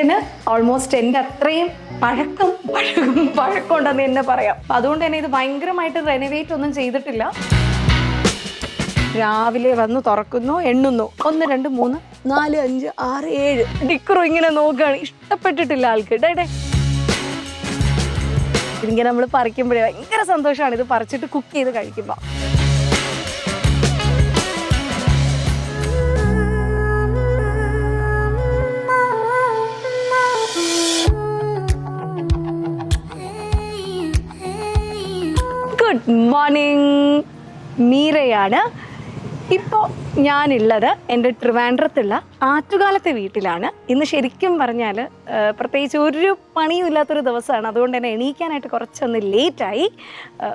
വീടിന് ഓൾമോസ്റ്റ് എന്റെ അത്രയും പഴക്കം പഴക്കം പഴക്കമുണ്ടെന്ന് തന്നെ പറയാം. അതുകൊണ്ട് തന്നെ ഇത് ഭയങ്കരമായിട്ട് റെനോവേറ്റ് ഒന്നും ചെയ്തിട്ടില്ല. രാവിലെ വന്ന് തുറക്കുന്നു എണ്ണുന്നു. ഒന്ന് രണ്ട് മൂന്ന് നാല് അഞ്ച് ആറ് ഏഴ്. ഡിക്കറും ഇങ്ങനെ നോക്കുകയാണ്. ഇഷ്ടപ്പെട്ടിട്ടില്ല ആൾക്ക്. ഡേ ഡേ ഇതിങ്ങനെ നമ്മൾ പറിക്കുമ്പോഴേ ഭയങ്കര സന്തോഷമാണ് ഇത് പറിച്ചിട്ട് കുക്ക് ചെയ്ത് കഴിക്കുമ്പോൾ ഗുഡ് മോർണിംഗ് മീരയാണ്. ഇപ്പോൾ ഞാനുള്ളത് എന്റെ ട്രിവാൻഡ്രത്തുള്ള ആറ്റുകാലത്തെ വീട്ടിലാണ്. ഇന്ന് ശരിക്കും പറഞ്ഞാൽ പ്രത്യേകിച്ച് ഒരു പണിയും ഇല്ലാത്തൊരു ദിവസമാണ്. അതുകൊണ്ട് തന്നെ എണീക്കാനായിട്ട് കുറച്ചൊന്ന് ലേറ്റായി.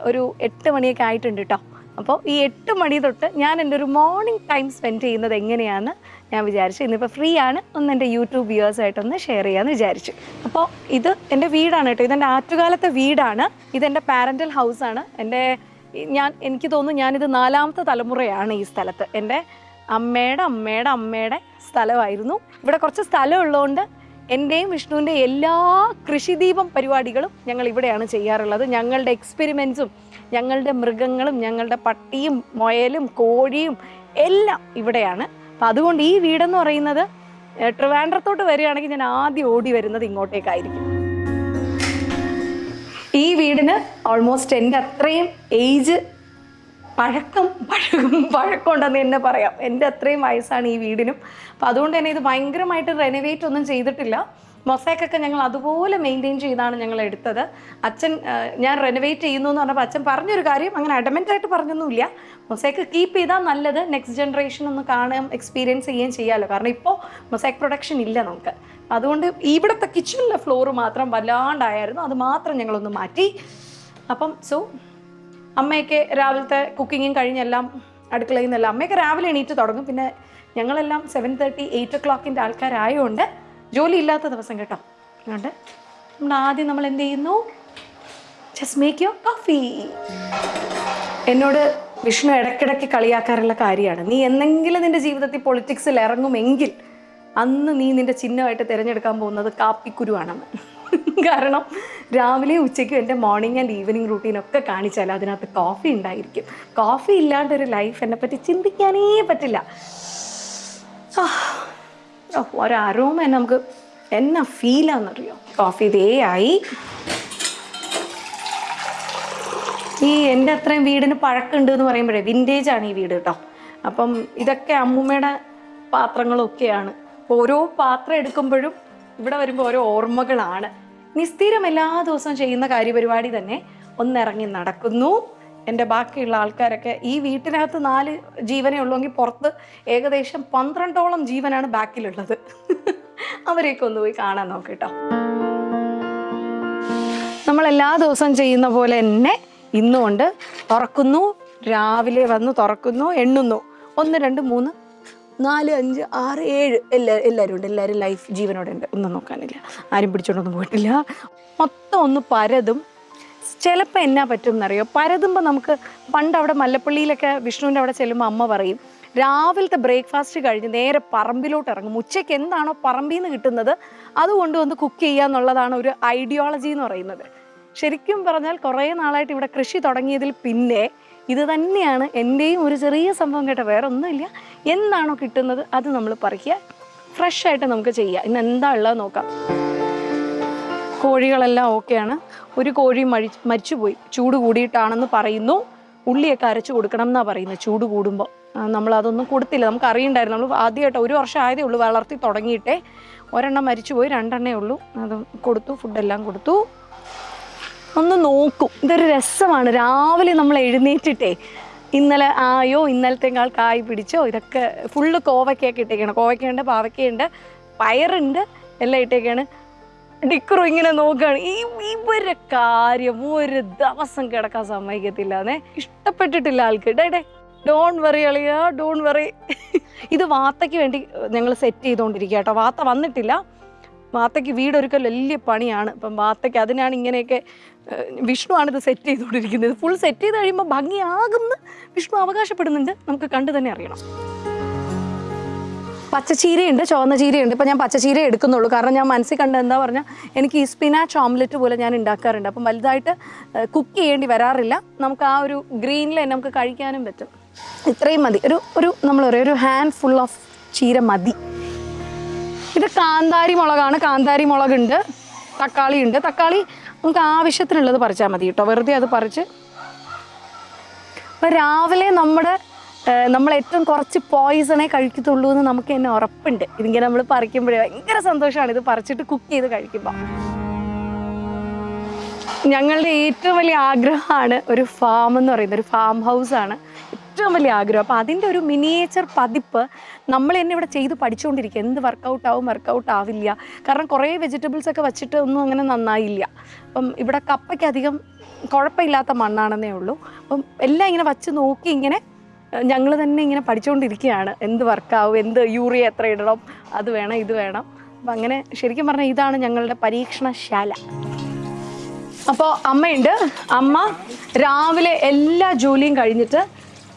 ഒരു എട്ട് മണിയൊക്കെ ആയിട്ടുണ്ട് കേട്ടോ അപ്പോൾ ഈ എട്ട് മണി തൊട്ട് ഞാൻ എന്റെ ഒരു മോർണിംഗ് ടൈം സ്പെൻഡ് ചെയ്യുന്നത് എങ്ങനെയാണ് ഞാൻ വിചാരിച്ചു. ഇന്നിപ്പോൾ ഫ്രീ ആണ്. ഒന്ന് എന്റെ യൂട്യൂബ് വ്യൂവേഴ്സായിട്ടൊന്ന് ഷെയർ ചെയ്യാമെന്ന് വിചാരിച്ചു. അപ്പോൾ ഇത് എന്റെ വീടാണ് കേട്ടോ. ഇതെന്റെ ആറ്റുകാലത്തെ വീടാണ്. ഇതെന്റെ പാരന്റൽ ഹൗസാണ് എന്റെ ഞാൻ എനിക്ക് തോന്നുന്നു ഞാനിത് നാലാമത്തെ തലമുറയാണ് ഈ സ്ഥലത്ത്. എന്റെ അമ്മയുടെ അമ്മയുടെ അമ്മയുടെ സ്ഥലമായിരുന്നു. ഇവിടെ കുറച്ച് സ്ഥലം ഉള്ളതുകൊണ്ട് എന്റെയും വിഷ്ണുവിന്റെ എല്ലാ കൃഷിദീപം പരിപാടികളും ഞങ്ങൾ ഇവിടെയാണ് ചെയ്യാറുള്ളത്. ഞങ്ങളുടെ എക്സ്പെരിമെൻസും ഞങ്ങളുടെ മൃഗങ്ങളും ഞങ്ങളുടെ പട്ടിയും മുയലും കോഴിയും എല്ലാം ഇവിടെയാണ്. അപ്പം അതുകൊണ്ട് ഈ വീടെന്ന് പറയുന്നത് ട്രിവാൻഡ്രത്തോട്ട് വരികയാണെങ്കിൽ ഞാൻ ആദ്യം ഓടി വരുന്നത് ഇങ്ങോട്ടേക്കായിരിക്കും. ഈ വീടിന് ഓൾമോസ്റ്റ് എന്റെ അത്രയും ഏജ് പഴക്കം പഴക്കം പഴക്കമുണ്ടെന്ന് തന്നെ പറയാം. എന്റെ അത്രയും വയസ്സാണ് ഈ വീടിനും. അപ്പം അതുകൊണ്ട് തന്നെ ഇത് ഭയങ്കരമായിട്ട് റെനോവേറ്റ് ഒന്നും ചെയ്തിട്ടില്ല. മൊസൈക്കൊക്കെ ഞങ്ങൾ അതുപോലെ മെയിന്റെയിൻ ചെയ്താണ് ഞങ്ങൾ എടുത്തത്. അച്ഛൻ ഞാൻ റെനോവേറ്റ് ചെയ്യുന്നു എന്ന് പറഞ്ഞപ്പോൾ അച്ഛൻ പറഞ്ഞൊരു കാര്യം അങ്ങനെ അഡമെന്റായിട്ട് പറഞ്ഞൊന്നുമില്ല. മൊസൈക്ക് കീപ്പ് ചെയ്താൽ നല്ലത് നെക്സ്റ്റ് ജനറേഷൻ ഒന്ന് കാണുകയും എക്സ്പീരിയൻസ് ചെയ്യുകയും ചെയ്യാമല്ലോ കാരണം ഇപ്പോൾ മൊസൈക്ക് പ്രൊഡക്ഷൻ ഇല്ല നമുക്ക്. അതുകൊണ്ട് ഇവിടുത്തെ കിച്ചണിലെ ഫ്ലോർ മാത്രം വല്ലാണ്ടായിരുന്നു. അത് മാത്രം ഞങ്ങളൊന്ന് മാറ്റി. അപ്പം സോ അമ്മയൊക്കെ രാവിലത്തെ കുക്കിങ്ങും കഴിഞ്ഞെല്ലാം അടുക്കളയിൽ നിന്നെല്ലാം അമ്മയൊക്കെ രാവിലെ എണീറ്റ് തുടങ്ങും. പിന്നെ ഞങ്ങളെല്ലാം സെവൻ തേർട്ടി എയ്റ്റ് ഒ ക്ലോക്കിന്റെ ആൾക്കാരായതുകൊണ്ട് ജോലി ഇല്ലാത്ത ദിവസം കേട്ടോ. അതുകൊണ്ട് നമ്മൾ ആദ്യം നമ്മൾ എന്ത് ചെയ്യുന്നു? ജസ്റ്റ് മേക്ക് യുവർ കോഫി എന്നോട് വിഷ്ണു ഇടയ്ക്കിടയ്ക്ക് കളിയാക്കാറുള്ള കാര്യമാണ്. നീ എന്തെങ്കിലും നിന്റെ ജീവിതത്തിൽ പൊളിറ്റിക്സിൽ ഇറങ്ങുമെങ്കിൽ അന്ന് നീ നിന്റെ ചിഹ്നമായിട്ട് തിരഞ്ഞെടുക്കാൻ പോകുന്നത് കാപ്പിക്കുരുവാണെന്ന് കാരണം രാവിലെ ഉച്ചയ്ക്കും എന്റെ മോർണിംഗ് ആൻഡ് ഈവനിങ് റൂട്ടീനൊക്കെ കാണിച്ചാൽ അതിനകത്ത് കോഫി ഉണ്ടായിരിക്കും. കോഫി ഇല്ലാണ്ടൊരു ലൈഫ് എന്നെ പറ്റി ചിന്തിക്കാനേ പറ്റില്ല. ഒരു തന്നെ നമുക്ക് എന്നാ ഫീലാന്നറിയോ കോഫി ഇതേ ആയി. ഈ എന്റെ അത്രയും വീടിന് പഴക്കമുണ്ട് എന്ന് പറയുമ്പോഴേ വിന്റേജ് ആണ് ഈ വീട് കേട്ടോ. അപ്പം ഇതൊക്കെ അമ്മൂമ്മയുടെ പാത്രങ്ങളൊക്കെയാണ്. ഓരോ പാത്രം എടുക്കുമ്പോഴും ഇവിടെ വരുമ്പോൾ ഓരോ ഓർമ്മകളാണ്. നിസ്ഥിരം എല്ലാ ദിവസവും ചെയ്യുന്ന കാര്യപരിപാടി തന്നെ ഒന്നിറങ്ങി നടക്കുന്നു. എന്റെ ബാക്കിയുള്ള ആൾക്കാരൊക്കെ ഈ വീട്ടിനകത്ത് നാല് ജീവനേ ഉള്ളൂവെങ്കിൽ പുറത്ത് ഏകദേശം പന്ത്രണ്ടോളം ജീവനാണ് ബാക്കിലുള്ളത്. അവരെയൊക്കെ ഒന്ന് പോയി കാണാൻ നോക്കിട്ടോ നമ്മൾ എല്ലാ ദിവസവും ചെയ്യുന്ന പോലെ തന്നെ ഇന്നുകൊണ്ട് തുറക്കുന്നു രാവിലെ വന്ന് തുറക്കുന്നു എണ്ണുന്നു. ഒന്ന് രണ്ട് മൂന്ന് നാല് അഞ്ച് ആറ് ഏഴ്. എല്ലാ എല്ലാവരും ഉണ്ട്. എല്ലാവരും ലൈഫ് ജീവനോടെ ഉണ്ട്. ഒന്നും നോക്കാനില്ല. ആരും പിടിച്ചോണ്ടൊന്നും പോയിട്ടില്ല. മൊത്തം ഒന്ന് പരതും ചിലപ്പോൾ എന്നാ പറ്റും എന്നറിയോ പരതുമ്പോൾ നമുക്ക് പണ്ട് അവിടെ മല്ലപ്പള്ളിയിലൊക്കെ വിഷ്ണുവിന്റെ അവിടെ ചെല്ലുമ്പോൾ അമ്മ പറയും രാവിലത്തെ ബ്രേക്ക്ഫാസ്റ്റ് കഴിഞ്ഞ് നേരെ പറമ്പിലോട്ട് ഇറങ്ങും. ഉച്ചയ്ക്ക് എന്താണോ പറമ്പിൽ നിന്ന് കിട്ടുന്നത് അതുകൊണ്ട് കൊണ്ടുവന്ന് കുക്ക് ചെയ്യുക എന്നുള്ളതാണ് ഒരു ഐഡിയോളജി എന്ന് പറയുന്നത്. ശരിക്കും പറഞ്ഞാൽ കുറേ നാളായിട്ട് ഇവിടെ കൃഷി തുടങ്ങിയതിൽ പിന്നെ ഇത് തന്നെയാണ് എന്റെയും ഒരു ചെറിയ സംഭവം കേട്ടോ. വേറെ ഒന്നുമില്ല എന്താണോ കിട്ടുന്നത് അത് നമ്മൾ പറിക്കുക. ഫ്രഷ് ആയിട്ട് നമുക്ക് ചെയ്യാം. ഇന്ന് എന്താ ഉള്ളത് നോക്കാം. കോഴികളെല്ലാം ഓക്കെയാണ്. ഒരു കോഴി മഴി മരിച്ചുപോയി. ചൂട് കൂടിയിട്ടാണെന്ന് പറയുന്നു. ഉള്ളിയൊക്കെ അരച്ചു കൊടുക്കണം എന്നാണ് പറയുന്നത് ചൂട് കൂടുമ്പോൾ നമ്മളതൊന്നും കൊടുത്തില്ല. നമുക്ക് അറിയണ്ടായിരുന്നു. നമ്മൾ ആദ്യമായിട്ട് ഒരു വർഷം ആയതേ ഉള്ളൂ വളർത്തി തുടങ്ങിയിട്ടേ. ഒരെണ്ണം മരിച്ചുപോയി രണ്ടെണ്ണേ ഉള്ളൂ. അത് കൊടുത്തു ഫുഡെല്ലാം കൊടുത്തു. ഒന്ന് നോക്കും. ഇതൊരു രസമാണ്. രാവിലെ നമ്മൾ എഴുന്നേറ്റിട്ടേ ഇന്നലെ ആയോ ഇന്നലത്തേക്കാൾ കായ് പിടിച്ചോ ഇതൊക്കെ ഫുള്ള് കോവയ്ക്കൊക്കെ ഇട്ടേക്കാണ്. കോവയ്ക്കുണ്ട് പാവയ്ക്കുണ്ട് പയറുണ്ട് എല്ലാം ഇട്ടേക്കാണ്. ഡിക്കറും ഇങ്ങനെ നോക്കുകയാണ് ഈ ഇവരെ കാര്യം ഒരു ദിവസം കിടക്കാൻ സമ്മതിക്കത്തില്ല എന്നേ ഇഷ്ടപ്പെട്ടിട്ടില്ല ആൾക്ക്. ഡേ ഡോൺ വറി അളിയ ഡോൺ വറി ഇത് വാത്തയ്ക്ക് വേണ്ടി ഞങ്ങൾ സെറ്റ് ചെയ്തുകൊണ്ടിരിക്കുക കേട്ടോ. വാത്ത വന്നിട്ടില്ല. വാത്തയ്ക്ക് വീടൊരുക്കൽ വലിയ പണിയാണ്. അപ്പം വാത്തയ്ക്ക് അതിനാണ് ഇങ്ങനെയൊക്കെ വിഷ്ണുവാണ് ഇത് സെറ്റ് ചെയ്തുകൊണ്ടിരിക്കുന്നത് ഫുൾ സെറ്റ് ചെയ്ത് കഴിയുമ്പോൾ ഭംഗിയാകുമെന്ന് വിഷ്ണു അവകാശപ്പെടുന്നുണ്ട്. നമുക്ക് കണ്ടു തന്നെ അറിയണം. പച്ചച്ചീരയുണ്ട് ചുവന്ന ചീരയുണ്ട്. ഇപ്പം ഞാൻ പച്ചച്ചീര എടുക്കുന്നുള്ളൂ. കാരണം ഞാൻ മനസ്സിൽ കണ്ട എന്താ പറഞ്ഞാൽ എനിക്ക് ഈ സ്പിനാച്ച് ഓംലെറ്റ് പോലെ ഞാൻ ഉണ്ടാക്കാറുണ്ട്. അപ്പം വലുതായിട്ട് കുക്ക് ചെയ്യേണ്ടി വരാറില്ല. നമുക്ക് ആ ഒരു ഗ്രീനിൽ തന്നെ നമുക്ക് കഴിക്കാനും പറ്റും. ഇത്രയും മതി. ഒരു ഒരു നമ്മൾ ഒരു ഹാൻഡ് ഫുൾ ഓഫ് ചീര മതി. ഇത് കാന്താരി മുളകാണ്. കാന്താരി മുളകുണ്ട് തക്കാളി ഉണ്ട്. തക്കാളി നമുക്ക് ആവശ്യത്തിനുള്ളത് പറിച്ചാൽ മതി കേട്ടോ. വെറുതെ അത് പറിച്ച്. അപ്പോൾ രാവിലെ നമ്മുടെ നമ്മൾ ഏറ്റവും കുറച്ച് പോയിസണേ കഴിക്കത്തുള്ളൂ എന്ന് നമുക്ക് തന്നെ ഉറപ്പുണ്ട്. ഇതിങ്ങനെ നമ്മൾ പറിക്കുമ്പോഴേ ഭയങ്കര സന്തോഷമാണ് ഇത് പറിച്ചിട്ട് കുക്ക് ചെയ്ത് കഴിക്കുമ്പോൾ ഞങ്ങളുടെ ഏറ്റവും വലിയ ആഗ്രഹമാണ് ഒരു ഫാം എന്ന് പറയുന്നത്. ഒരു ഫാം ഹൗസ് ആണ് ഏറ്റവും വലിയ ആഗ്രഹം. അപ്പോൾ അതിന്റെ ഒരു മിനിയേച്ചർ പതിപ്പ് നമ്മൾ തന്നെ ഇവിടെ ചെയ്ത് പഠിച്ചുകൊണ്ടിരിക്കുക എന്ത് വർക്കൗട്ട് ആവും വർക്കൗട്ട് ആവില്ല. കാരണം കുറേ വെജിറ്റബിൾസ് ഒക്കെ വച്ചിട്ട് ഒന്നും അങ്ങനെ നന്നായില്ല. അപ്പം ഇവിടെ കപ്പയ്ക്ക് അധികം കുഴപ്പമില്ലാത്ത മണ്ണാണെന്നേ ഉള്ളൂ. അപ്പം എല്ലാം ഇങ്ങനെ വച്ച് നോക്കി ഇങ്ങനെ ഞങ്ങൾ തന്നെ ഇങ്ങനെ പഠിച്ചുകൊണ്ടിരിക്കുകയാണ് എന്ത് വർക്കാവും എന്ത് യൂറിയ എത്ര ഇടണം അത് വേണം ഇത് വേണം. അപ്പം അങ്ങനെ ശരിക്കും പറഞ്ഞാൽ ഇതാണ് ഞങ്ങളുടെ പരീക്ഷണശാല. അപ്പോൾ അമ്മയുണ്ട്. അമ്മ രാവിലെ എല്ലാ ജോലിയും കഴിഞ്ഞിട്ട്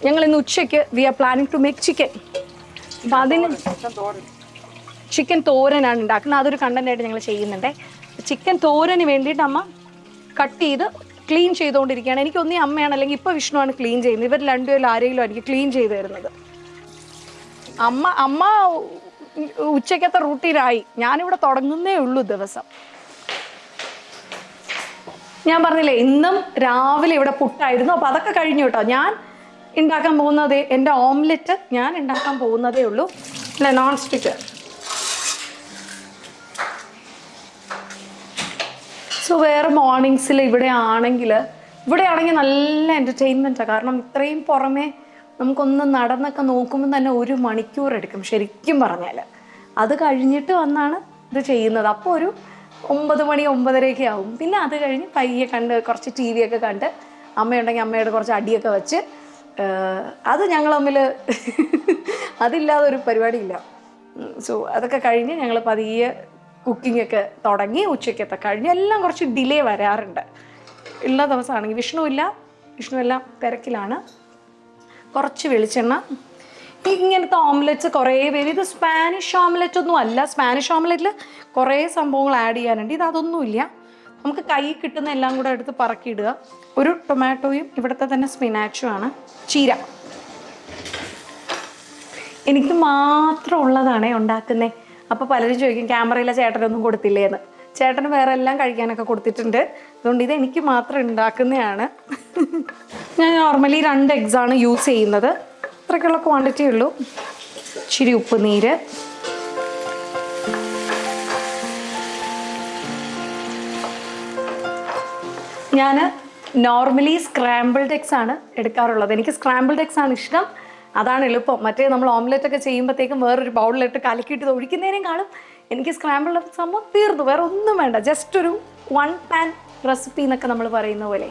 ഞങ്ങൾ ഇന്ന് ഉച്ചയ്ക്ക് we are planning to make chicken appam അതിന് ചിക്കൻ തോരനാണ് ഉണ്ടാക്കുന്നത്. അതൊരു കണ്ടന്റായിട്ട് ഞങ്ങൾ ചെയ്യുന്നുണ്ടേ. ചിക്കൻ തോരന് വേണ്ടിയിട്ട് അമ്മ കട്ട് ചെയ്ത് ക്ലീൻ ചെയ്തുകൊണ്ടിരിക്കുകയാണ്. എനിക്ക് ഒന്നീ അമ്മയാണ് അല്ലെങ്കിൽ ഇപ്പോൾ വിഷ്ണുവാണ് ക്ലീൻ ചെയ്യുന്നത്. ഇവർ രണ്ടുപേരും ആരെങ്കിലും എനിക്ക് ക്ലീൻ ചെയ്ത് തരുന്നത്. അമ്മ അമ്മ ഉച്ചക്കത്തെ റൂട്ടീനായി. ഞാനിവിടെ തുടങ്ങുന്നേ ഉള്ളൂ ദിവസം. ഞാൻ പറഞ്ഞില്ലേ ഇന്നും രാവിലെ ഇവിടെ പുട്ടായിരുന്നു. അപ്പോൾ അതൊക്കെ കഴിഞ്ഞു കേട്ടോ. ഞാൻ ഉണ്ടാക്കാൻ പോകുന്നത് എന്റെ ഓംലെറ്റ് ഞാൻ ഉണ്ടാക്കാൻ പോകുന്നതേ ഉള്ളൂ. അല്ല നോൺ സ്റ്റിക്ക് സോ വേറെ മോർണിംഗ്സിൽ ഇവിടെ ആണെങ്കിൽ ഇവിടെ ആണെങ്കിൽ നല്ല എന്റർടൈൻമെന്റാണ് കാരണം ഇത്രയും പുറമേ നമുക്കൊന്ന് നടന്നൊക്കെ നോക്കുമ്പോൾ തന്നെ ഒരു മണിക്കൂർ എടുക്കും ശരിക്കും പറഞ്ഞാൽ അത് കഴിഞ്ഞിട്ട് വന്നാണ് ഇത് ചെയ്യുന്നത്. അപ്പോൾ ഒരു ഒമ്പത് മണി ഒമ്പതരയൊക്കെ ആവും. പിന്നെ അത് കഴിഞ്ഞ് പയ്യെ കണ്ട് കുറച്ച് ടി വി ഒക്കെ കണ്ട് അമ്മയുണ്ടെങ്കിൽ അമ്മയുടെ കുറച്ച് അടിയൊക്കെ വെച്ച് അത് ഞങ്ങൾ തമ്മിൽ അതില്ലാതെ ഒരു പരിപാടിയില്ല. സോ അതൊക്കെ കഴിഞ്ഞ് ഞങ്ങൾ പതിയെ കുക്കിംഗ് ഒക്കെ തുടങ്ങി ഉച്ചയ്ക്കത്തെ കഴിഞ്ഞ് എല്ലാം കുറച്ച് ഡിലേ വരാറുണ്ട്. ഉള്ള ദിവസമാണെങ്കിൽ വിഷ്ണു ഇല്ല വിഷ്ണു എല്ലാം തിരക്കിലാണ്. കുറച്ച് വെളിച്ചെണ്ണ. ഇങ്ങനത്തെ ഓംലെറ്റ്സ് കുറേ പേര് ഇത് സ്പാനിഷ് ഓംലെറ്റ് ഒന്നും അല്ല. സ്പാനിഷ് ഓംലെറ്റിൽ കുറേ സംഭവങ്ങൾ ആഡ് ചെയ്യാനുണ്ട്. ഇത് അതൊന്നുമില്ല നമുക്ക് കൈ കിട്ടുന്ന എല്ലാം കൂടെ എടുത്ത് പറക്കിയിടുക. ഒരു ടൊമാറ്റോയും ഇവിടുത്തെ തന്നെ സ്പിനാച്ചും ആണ്. ചീര. എനിക്ക് മാത്രം ഉള്ളതാണേ ഉണ്ടാക്കുന്നേ. അപ്പോൾ പലരും ചോദിക്കും ക്യാമറയിലെ ചേട്ടനൊന്നും കൊടുത്തില്ലേന്ന്. ചേട്ടൻ വേറെ എല്ലാം കഴിക്കാനൊക്കെ കൊടുത്തിട്ടുണ്ട്. അതുകൊണ്ട് ഇത് എനിക്ക് മാത്രം ഉണ്ടാക്കുന്നതാണ്. ഞാൻ നോർമലി രണ്ട് എഗ്സാണ് യൂസ് ചെയ്യുന്നത്. അത്രയ്ക്കുള്ള ക്വാണ്ടിറ്റി ഉള്ളൂ. ഇച്ചിരി ഉപ്പ് നീര്. ഞാൻ നോർമലി സ്ക്രാമ്പിൾഡ് എഗ്സ് ആണ് എടുക്കാറുള്ളത്. എനിക്ക് സ്ക്രാമ്പിൾഡ് എഗ്സ് ആണ് ഇഷ്ടം. അതാണ് എളുപ്പം. മറ്റേ നമ്മൾ ഓംലെറ്റ് ഒക്കെ ചെയ്യുമ്പോഴത്തേക്കും വേറൊരു ബൗളിലിട്ട് കലക്കിയിട്ട് ഒഴിക്കുന്നതിനേയും കാണും. എനിക്ക് സ്ക്രാമ്പിൾ സംഭവം തീർന്നു. വേറെ ഒന്നും വേണ്ട. ജസ്റ്റ് ഒരു വൺ പാൻ റെസിപ്പി എന്നൊക്കെ നമ്മൾ പറയുന്ന പോലെ.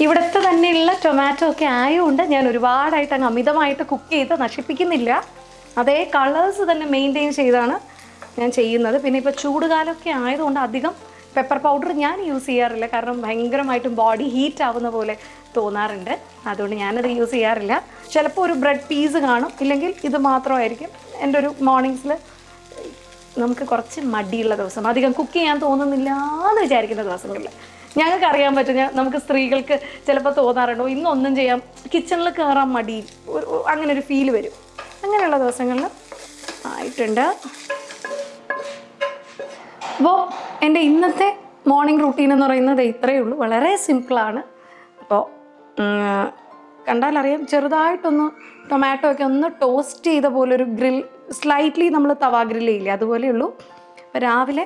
ഇവിടുത്തെ തന്നെയുള്ള ടൊമാറ്റോ ഒക്കെ ആയതുകൊണ്ട് ഞാൻ ഒരുപാടായിട്ട് അങ്ങ് അമിതമായിട്ട് കുക്ക് ചെയ്ത് നശിപ്പിക്കുന്നില്ല. അതേ കളേഴ്സ് തന്നെ മെയിന്റെയിൻ ചെയ്താണ് ഞാൻ ചെയ്യുന്നത്. പിന്നെ ഇപ്പോൾ ചൂടുകാലമൊക്കെ ആയതുകൊണ്ട് അധികം പെപ്പർ പൗഡർ ഞാൻ യൂസ് ചെയ്യാറില്ല. കാരണം ഭയങ്കരമായിട്ടും ബോഡി ഹീറ്റ് ആവുന്ന പോലെ. തോന്നാറുണ്ട്. അതുകൊണ്ട് ഞാനത് യൂസ് ചെയ്യാറില്ല. ചിലപ്പോൾ ഒരു ബ്രെഡ് പീസ് കാണും. ഇല്ലെങ്കിൽ ഇത് മാത്രമായിരിക്കും എന്റെ ഒരു മോർണിംഗ്സിൽ നമുക്ക് കുറച്ച് മടിയുള്ള ദിവസം. അധികം കുക്ക് ചെയ്യാൻ തോന്നുന്നില്ല എന്ന് വിചാരിക്കുന്ന ദിവസങ്ങളിൽ ഞങ്ങൾക്ക് അറിയാൻ പറ്റും നമുക്ക് സ്ത്രീകൾക്ക് ചിലപ്പോൾ തോന്നാറുണ്ടോ. ഇന്നൊന്നും ചെയ്യാം. കിച്ചണിൽ കയറാൻ മടി. അങ്ങനെ ഒരു ഫീൽ വരും. അങ്ങനെയുള്ള ദിവസങ്ങളിൽ ആയിട്ടുണ്ട്. അപ്പോൾ എന്റെ ഇന്നത്തെ മോർണിംഗ് റുട്ടീൻ എന്ന് പറയുന്നത് ഇത്രയേ ഉള്ളൂ. വളരെ സിമ്പിളാണ് അപ്പോൾ കണ്ടാലറിയാം ചെറുതായിട്ടൊന്ന് ടൊമാറ്റോ ഒക്കെ ഒന്ന് ടോസ്റ്റ് ചെയ്ത പോലെ ഒരു ഗ്രിൽ സ്ലൈറ്റ്ലി നമ്മൾ തവ ഗ്രിൽ ചെയ്യില്ലേ അതുപോലെയുള്ളൂ അപ്പോൾ രാവിലെ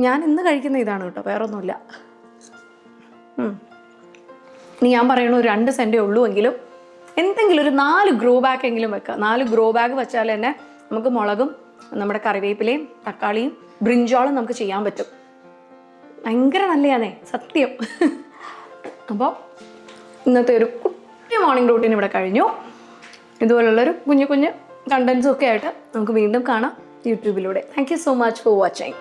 ഞാൻ ഇന്ന് കഴിക്കുന്ന ഇതാണ് കേട്ടോ വേറൊന്നുമില്ല. ഇനി ഞാൻ പറയണു രണ്ട് സെന്റേ ഉള്ളൂ എങ്കിലും എന്തെങ്കിലും ഒരു നാല് ഗ്രോ ബാഗ് എങ്കിലും വെക്കുക നാല് ഗ്രോ ബാഗ് വെച്ചാൽ തന്നെ നമുക്ക് മുളകും നമ്മുടെ കറിവേപ്പിലയും തക്കാളിയും ബ്രിഞ്ചോളും നമുക്ക് ചെയ്യാൻ പറ്റും. ഭയങ്കര നല്ലതാണേ സത്യം. അപ്പോൾ ഇന്നത്തെ ഒരു കുട്ടി മോർണിംഗ് റൂട്ടീൻ ഇവിടെ കഴിഞ്ഞു. ഇതുപോലുള്ളൊരു കുഞ്ഞു കുഞ്ഞു കണ്ടൻസും ഒക്കെ ആയിട്ട് നമുക്ക് വീണ്ടും കാണാം യൂട്യൂബിലൂടെ. Thank you so much for watching